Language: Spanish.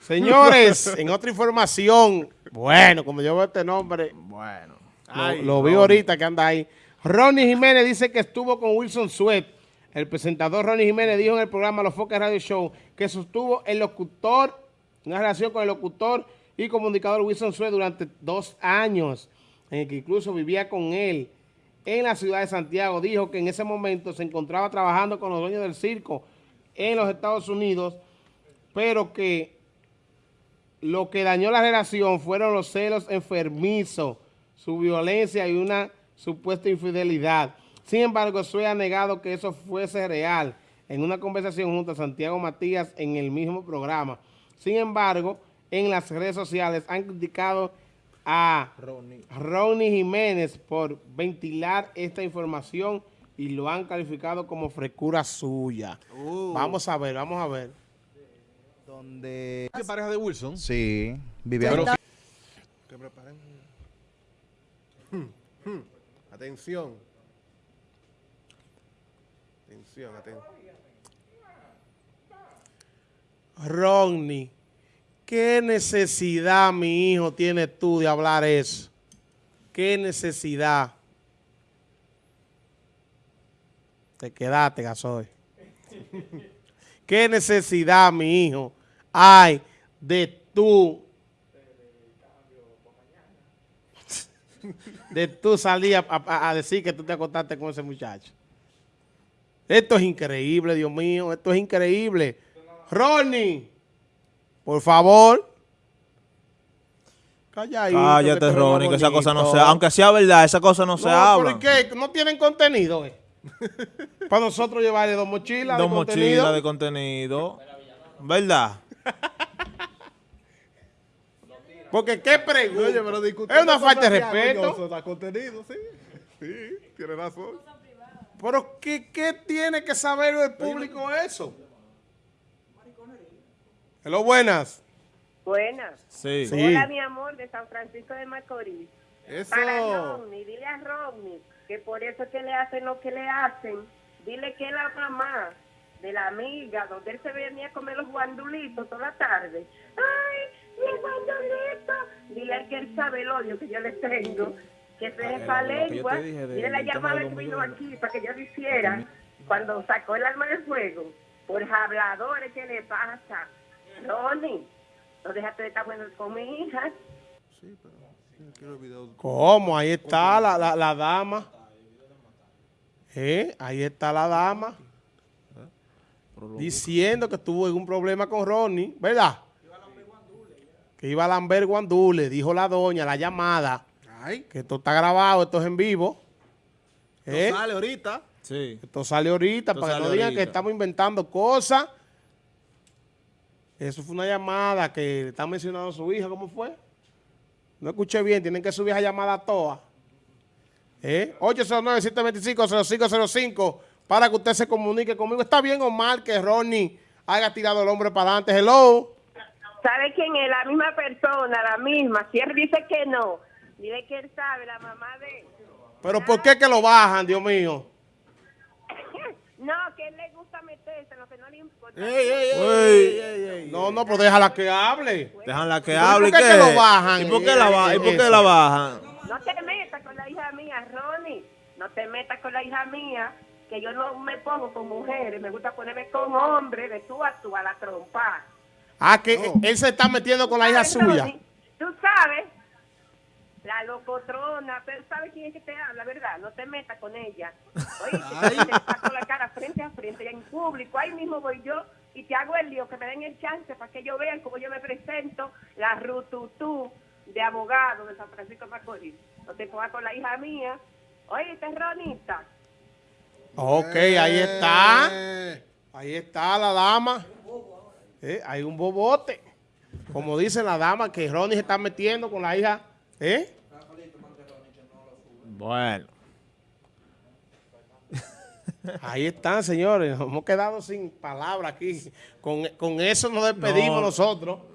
Señores, en otra información, bueno, como yo veo este nombre, Bueno. lo, lo vi ahorita que anda ahí. Ronnie Jiménez dice que estuvo con Wilson Sweat. El presentador Ronnie Jiménez dijo en el programa Los Focas Radio Show que sostuvo el locutor, una relación con el locutor y comunicador Wilson Sweat durante dos años, en el que incluso vivía con él en la ciudad de Santiago. Dijo que en ese momento se encontraba trabajando con los dueños del circo en los Estados Unidos, pero que lo que dañó la relación fueron los celos enfermizos, su violencia y una supuesta infidelidad. Sin embargo, Sue ha negado que eso fuese real en una conversación junto a Santiago Matías en el mismo programa. Sin embargo, en las redes sociales han criticado a Ronnie, Jiménez por ventilar esta información y lo han calificado como frescura suya. Uh. Vamos a ver, vamos a ver. Donde... ¿Qué pareja de Wilson? Sí, vivía... Pero- Que preparen. Hmm, hmm. Atención. Atención, atención. Ronnie, ¿qué necesidad, mi hijo, tienes tú de hablar eso? ¿Qué necesidad? Te quedaste, Gasoy. ¿Qué necesidad, mi hijo, hay de tú? De tú salir a, a- a decir que tú te acostaste con ese muchacho. Esto es increíble, Dios mío. Esto es increíble. Ronnie, por favor. Calladito, Cállate, tú eres Ronnie, que esa cosa no bonito. se... Aunque sea verdad, esa cosa no, se habla. ¿por qué? ¿No tienen contenido? eh? Para nosotros llevarle dos mochilas Dos de mochilas contenido. de contenido. ¿Verdad? Porque qué pregunta. Oye, pero discutir es una falta de respeto. Eso da contenido, sí. Sí, tiene razón. Pero ¿qué, qué tiene que saber el público eso? Hello, buenas. Buenas. Sí. Sí. Hola, mi amor, de San Francisco de Macorís. Eso. Para Rodney, dile a Rodney que por eso es que le hacen lo que le hacen. Dile que la mamá de la amiga donde él se venía a comer los guandulitos toda la tarde. ¡Ay, mi guandulito! Dile que él sabe el odio que yo le tengo. Que se yo te lengua. de- Dile la llamada de que vino aquí para que yo lo hiciera. Cuando sacó el arma del fuego. Por habladores, ¿qué le pasa? Ronnie, no déjate de estar bueno con mi hija. Sí, pero. ¿Cómo? Ahí está la, la, la dama. ¿Eh? Ahí está la dama. Diciendo que tuvo algún problema con Ronnie, ¿verdad? Que iba a lamber guandule, dijo la doña, la llamada, Ay, que esto está grabado, esto es en vivo. no ¿Eh? sale ahorita. Sí. Esto sale ahorita, Esto para que no digan ahorita. que estamos inventando cosas. Eso fue una llamada que está mencionando a su hija, ¿cómo fue? No escuché bien, tienen que subir esa llamada toda. ¿Eh? 809-725-0505 para que usted se comunique conmigo. ¿Está bien o mal que Ronnie haya tirado el hombre para adelante? Hello. ¿Sabe quién es? La misma persona, la misma. Si él dice que no, dile que él sabe, la mamá de... ¿Pero por qué que lo bajan, Dios mío? No, que él le gusta meterse en lo que no le importa. Uy, No, no, pero déjala que hable. déjala que ¿Pero hable. por qué que lo bajan? ¿Y por qué la, ba- ¿y por qué la bajan? No te metas con la hija mía, Ronnie. No te metas con la hija mía, que yo no me pongo con mujeres. Me gusta ponerme con hombres, de tú a tú, a la trompa. Ah, que él se está metiendo con la hija ¿Sabes, suya. Tú sabes, la locotrona, pero sabes quién es que te habla, ¿verdad? No te metas con ella. Oye, si te saco la cara frente a frente, ya en público, ahí mismo voy yo y te hago el lío, que me den el chance para que ellos vean cómo yo me presento, la rututú de abogado de San Francisco de Macorís. No te pongas con la hija mía. Oye, terronista. Ok, ahí está. Eh, Ahí está la dama. Eh, hay un bobote. Como dice la dama que Ronnie se está metiendo con la hija. ¿Eh? Bueno. Ahí están, señores. Nos hemos quedado sin palabras aquí. Con, con eso nos despedimos No. nosotros.